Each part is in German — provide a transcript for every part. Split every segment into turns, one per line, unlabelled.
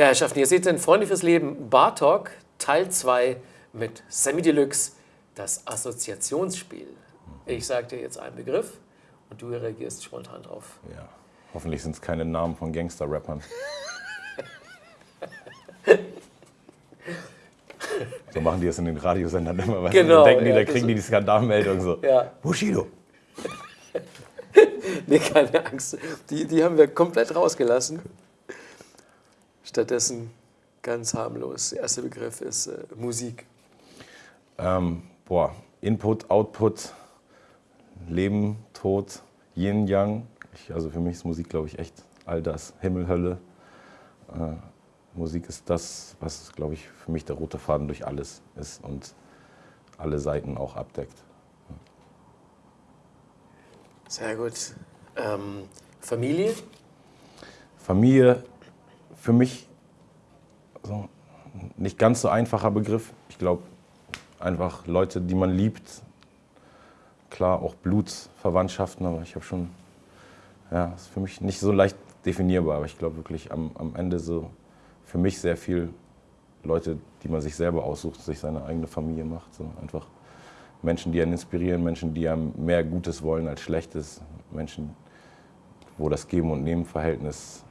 Ja, Herrschaften, ihr seht den Freunde fürs Leben Bar Talk Teil 2 mit Sammy Deluxe, das Assoziationsspiel. Ich sage dir jetzt einen Begriff und du reagierst spontan drauf.
Ja. Hoffentlich sind es keine Namen von Gangster-Rappern. so machen die das in den Radiosendern immer. Weil
Genau,
denken die,
ja,
da
das-
kriegen die die Skandalmeldung so.
Ja.
Bushido.
Nee, keine Angst. Die, die haben wir komplett rausgelassen. Stattdessen ganz harmlos. Der erste Begriff ist äh, Musik.
Ähm, boah, Input, Output, Leben, Tod, Yin, Yang. Ich, also für mich ist Musik, glaube ich, echt all das. Himmel, Hölle. Äh, Musik ist das, was, glaube ich, für mich der rote Faden durch alles ist und alle Seiten auch abdeckt.
Sehr gut. Ähm, Familie?
Familie, für mich so, nicht ganz so einfacher Begriff. Ich glaube, einfach Leute, die man liebt. Klar, auch Blutsverwandtschaften, aber ich habe schon, ja, ist für mich nicht so leicht definierbar, aber ich glaube wirklich am, am Ende so für mich sehr viel Leute, die man sich selber aussucht, sich seine eigene Familie macht. So einfach Menschen, die einen inspirieren, Menschen, die einem mehr Gutes wollen als Schlechtes, Menschen, wo das Geben- und Nehmen-Verhältnis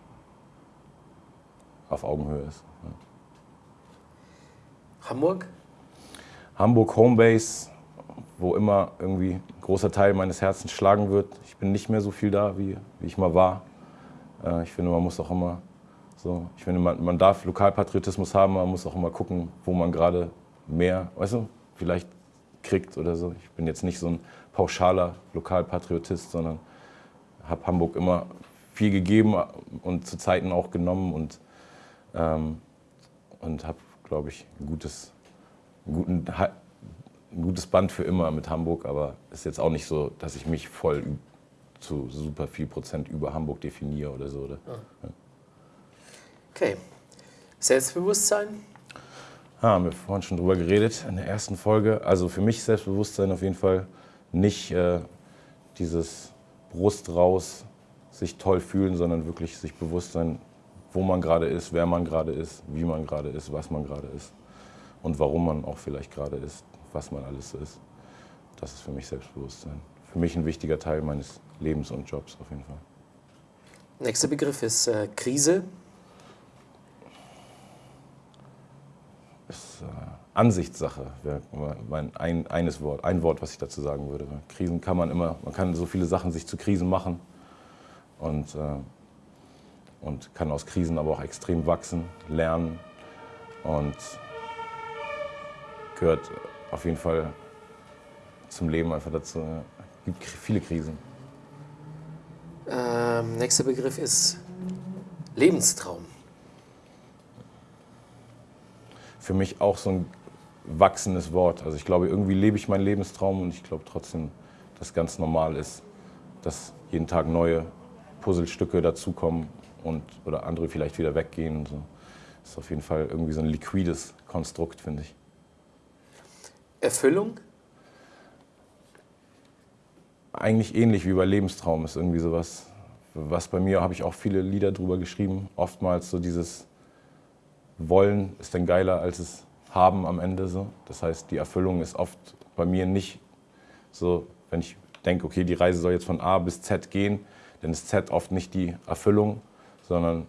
auf Augenhöhe ist.
Hamburg?
Hamburg Homebase, wo immer irgendwie ein großer Teil meines Herzens schlagen wird. Ich bin nicht mehr so viel da, wie, wie ich mal war. Äh, ich finde, man muss auch immer so, ich finde, man, man darf Lokalpatriotismus haben, man muss auch immer gucken, wo man gerade mehr, weißt du, vielleicht kriegt oder so. Ich bin jetzt nicht so ein pauschaler Lokalpatriotist, sondern habe Hamburg immer viel gegeben und zu Zeiten auch genommen und, ähm, und habe, glaube ich, ein gutes, guten, ein gutes Band für immer mit Hamburg, aber ist jetzt auch nicht so, dass ich mich voll zu super viel Prozent über Hamburg definiere oder so. Oder?
Okay. Selbstbewusstsein?
Ah, haben wir vorhin schon drüber geredet in der ersten Folge. Also für mich Selbstbewusstsein auf jeden Fall nicht äh, dieses Brust raus, sich toll fühlen, sondern wirklich sich bewusst sein, wo man gerade ist, wer man gerade ist, wie man gerade ist, was man gerade ist und warum man auch vielleicht gerade ist, was man alles so ist. Das ist für mich Selbstbewusstsein. Für mich ein wichtiger Teil meines Lebens und Jobs auf jeden Fall.
Nächster Begriff ist äh, Krise.
ist äh, Ansichtssache, wäre mein ein, eines Wort, ein Wort, was ich dazu sagen würde. Krisen kann man immer, man kann so viele Sachen sich zu Krisen machen und, äh, und kann aus Krisen aber auch extrem wachsen, lernen und gehört auf jeden Fall zum Leben einfach dazu. Es gibt viele Krisen.
Ähm, nächster Begriff ist Lebenstraum.
für mich auch so ein wachsendes Wort. Also ich glaube, irgendwie lebe ich meinen Lebenstraum und ich glaube trotzdem, dass ganz normal ist, dass jeden Tag neue Puzzlestücke dazukommen und oder andere vielleicht wieder weggehen. Und so. Das ist auf jeden Fall irgendwie so ein liquides Konstrukt, finde ich.
Erfüllung?
Eigentlich ähnlich wie bei Lebenstraum ist irgendwie sowas, was bei mir habe ich auch viele Lieder drüber geschrieben. Oftmals so dieses Wollen ist dann geiler als es haben am Ende so. Das heißt, die Erfüllung ist oft bei mir nicht so, wenn ich denke, okay, die Reise soll jetzt von A bis Z gehen, dann ist Z oft nicht die Erfüllung, sondern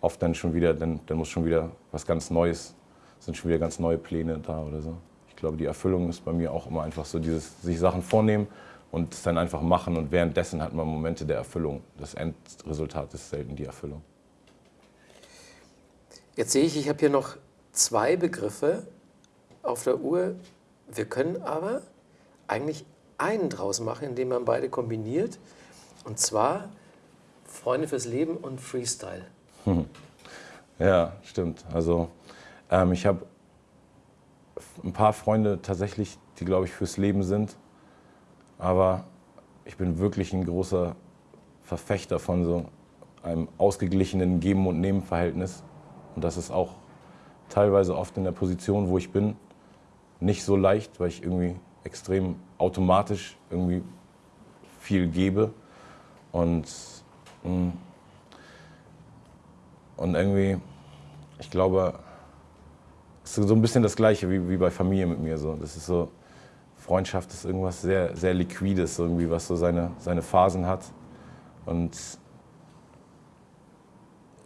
oft dann schon wieder, dann, dann muss schon wieder was ganz Neues, sind schon wieder ganz neue Pläne da oder so. Ich glaube, die Erfüllung ist bei mir auch immer einfach so dieses sich Sachen vornehmen und es dann einfach machen und währenddessen hat man Momente der Erfüllung. Das Endresultat ist selten die Erfüllung.
Jetzt sehe ich, ich habe hier noch zwei Begriffe auf der Uhr. Wir können aber eigentlich einen draus machen, indem man beide kombiniert. Und zwar Freunde fürs Leben und Freestyle.
Ja, stimmt. Also ähm, ich habe ein paar Freunde tatsächlich, die glaube ich fürs Leben sind. Aber ich bin wirklich ein großer Verfechter von so einem ausgeglichenen Geben- und Nehmen-Verhältnis. Und das ist auch teilweise oft in der Position, wo ich bin, nicht so leicht, weil ich irgendwie extrem automatisch irgendwie viel gebe. Und, und irgendwie ich glaube, es ist so ein bisschen das Gleiche wie, wie bei Familie mit mir. So. Das ist so, Freundschaft ist irgendwas sehr, sehr Liquides, irgendwie, was so seine, seine Phasen hat. Und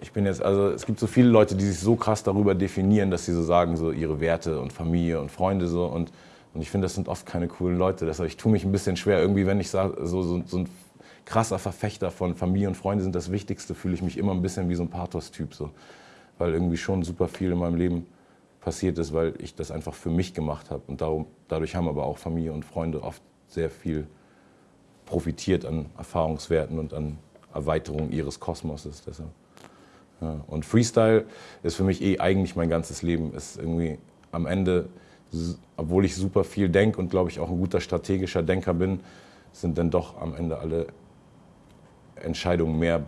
ich bin jetzt, also es gibt so viele Leute, die sich so krass darüber definieren, dass sie so sagen, so ihre Werte und Familie und Freunde so. Und, und ich finde, das sind oft keine coolen Leute. Deshalb, ich tue mich ein bisschen schwer, irgendwie, wenn ich so, so, so ein krasser Verfechter von Familie und Freunde sind das Wichtigste, fühle ich mich immer ein bisschen wie so ein Pathos-Typ. So. Weil irgendwie schon super viel in meinem Leben passiert ist, weil ich das einfach für mich gemacht habe. Und darum, dadurch haben aber auch Familie und Freunde oft sehr viel profitiert an Erfahrungswerten und an Erweiterung ihres Kosmoses. Deshalb. Ja. Und Freestyle ist für mich eh eigentlich mein ganzes Leben. Ist irgendwie am Ende, obwohl ich super viel denke und glaube ich auch ein guter strategischer Denker bin, sind dann doch am Ende alle Entscheidungen mehr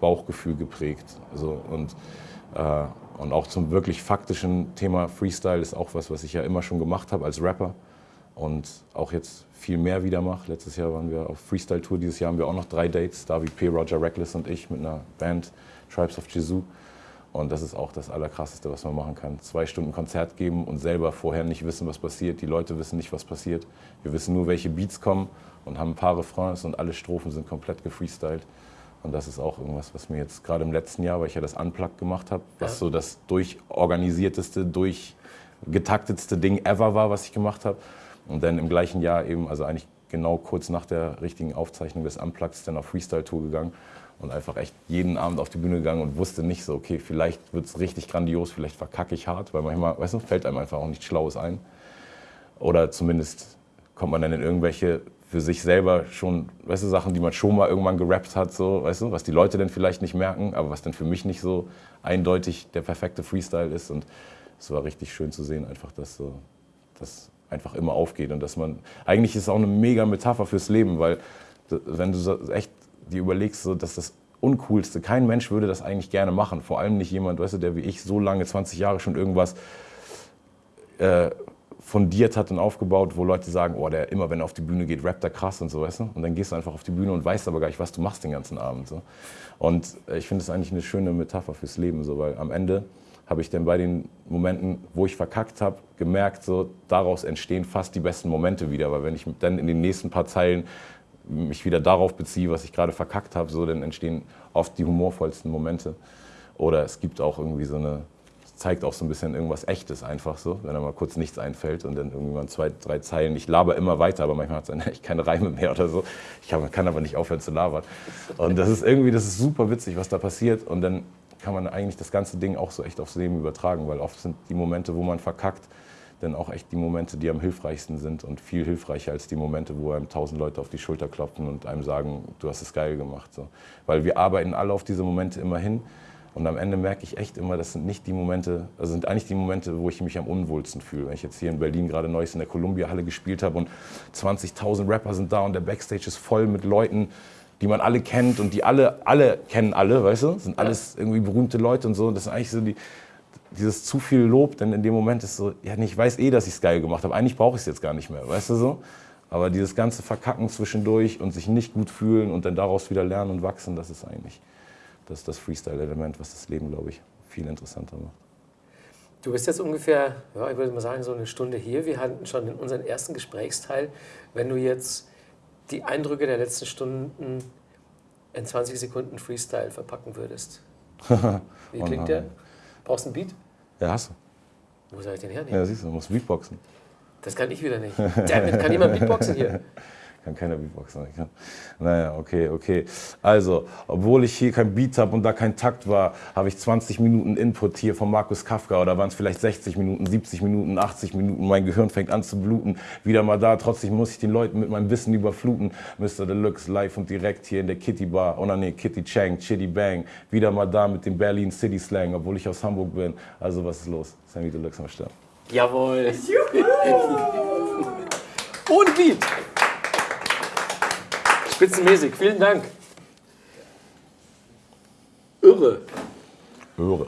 Bauchgefühl geprägt. Also, und äh, und auch zum wirklich faktischen Thema Freestyle ist auch was, was ich ja immer schon gemacht habe als Rapper und auch jetzt viel mehr wieder mache. Letztes Jahr waren wir auf Freestyle-Tour, dieses Jahr haben wir auch noch drei Dates, David P., Roger Reckless und ich mit einer Band, Tribes of Jesus. Und das ist auch das Allerkrasseste, was man machen kann. Zwei Stunden Konzert geben und selber vorher nicht wissen, was passiert. Die Leute wissen nicht, was passiert. Wir wissen nur, welche Beats kommen und haben ein paar Refrains und alle Strophen sind komplett gefreestylt. Und das ist auch irgendwas, was mir jetzt gerade im letzten Jahr, weil ich ja das Unplugged gemacht habe, was ja. so das durchorganisierteste, durchgetaktetste Ding ever war, was ich gemacht habe. Und dann im gleichen Jahr eben, also eigentlich genau kurz nach der richtigen Aufzeichnung des Unplugged, dann auf Freestyle-Tour gegangen und einfach echt jeden Abend auf die Bühne gegangen und wusste nicht so, okay, vielleicht wird es richtig grandios, vielleicht verkacke ich hart, weil manchmal, weißt du, fällt einem einfach auch nichts Schlaues ein. Oder zumindest kommt man dann in irgendwelche für sich selber schon, weißt du, Sachen, die man schon mal irgendwann gerappt hat, so, weißt du, was die Leute dann vielleicht nicht merken, aber was dann für mich nicht so eindeutig der perfekte Freestyle ist. Und es war richtig schön zu sehen, einfach, dass so, das einfach immer aufgeht und dass man, eigentlich ist es auch eine mega Metapher fürs Leben, weil wenn du so echt dir überlegst, so, dass das Uncoolste, kein Mensch würde das eigentlich gerne machen, vor allem nicht jemand, weißt du, der wie ich so lange, 20 Jahre schon irgendwas äh, fundiert hat und aufgebaut, wo Leute sagen, oh, der immer, wenn er auf die Bühne geht, rappt er krass und so, weißt du? Und dann gehst du einfach auf die Bühne und weißt aber gar nicht, was du machst den ganzen Abend. So. Und äh, ich finde es eigentlich eine schöne Metapher fürs Leben, so, weil am Ende habe ich dann bei den Momenten, wo ich verkackt habe, gemerkt, so, daraus entstehen fast die besten Momente wieder, weil wenn ich dann in den nächsten paar Zeilen mich wieder darauf beziehe, was ich gerade verkackt habe, so, dann entstehen oft die humorvollsten Momente. Oder es gibt auch irgendwie so eine zeigt auch so ein bisschen irgendwas Echtes einfach so, wenn da mal kurz nichts einfällt und dann irgendwann zwei, drei Zeilen. Ich laber immer weiter, aber manchmal hat es echt keine Reime mehr oder so. Ich kann, aber nicht aufhören zu labern. Und das ist irgendwie, das ist super witzig, was da passiert. Und dann kann man eigentlich das ganze Ding auch so echt aufs Leben übertragen, weil oft sind die Momente, wo man verkackt, dann auch echt die Momente, die am hilfreichsten sind und viel hilfreicher als die Momente, wo einem tausend Leute auf die Schulter klopfen und einem sagen, du hast es geil gemacht. So. Weil wir arbeiten alle auf diese Momente immer hin und am Ende merke ich echt immer, das sind nicht die Momente, also sind eigentlich die Momente, wo ich mich am unwohlsten fühle. Wenn ich jetzt hier in Berlin gerade Neues in der Columbia-Halle gespielt habe und 20.000 Rapper sind da und der Backstage ist voll mit Leuten, die man alle kennt und die alle, alle kennen alle, weißt du? Sind alles irgendwie berühmte Leute und so. Das ist eigentlich so die, dieses zu viel Lob, denn in dem Moment ist so, ja, ich weiß eh, dass ich es geil gemacht habe. Eigentlich brauche ich es jetzt gar nicht mehr, weißt du so? Aber dieses ganze Verkacken zwischendurch und sich nicht gut fühlen und dann daraus wieder lernen und wachsen, das ist eigentlich das ist das Freestyle-Element, was das Leben, glaube ich, viel interessanter macht.
Du bist jetzt ungefähr, ja, ich würde mal sagen, so eine Stunde hier. Wir hatten schon in unseren ersten Gesprächsteil. Wenn du jetzt die Eindrücke der letzten Stunden in 20 Sekunden Freestyle verpacken würdest, wie klingt der? Brauchst du einen Beat?
Ja, hast
du. Wo soll ich den hernehmen?
Ja, siehst du, du musst Beatboxen.
Das kann ich wieder nicht. Damit kann jemand Beatboxen hier?
kann keiner Beatboxen. Kann. Naja, okay, okay. Also, obwohl ich hier kein Beat habe und da kein Takt war, habe ich 20 Minuten Input hier von Markus Kafka oder waren es vielleicht 60 Minuten, 70 Minuten, 80 Minuten. Mein Gehirn fängt an zu bluten. Wieder mal da. Trotzdem muss ich den Leuten mit meinem Wissen überfluten. Mr. Deluxe live und direkt hier in der Kitty Bar. Oh nee, Kitty Chang, Chitty Bang. Wieder mal da mit dem Berlin City Slang, obwohl ich aus Hamburg bin. Also, was ist los? Sammy Deluxe am Start.
Jawohl. Ohne Beat. Spitzenmäßig. Vielen Dank. Irre.
Irre.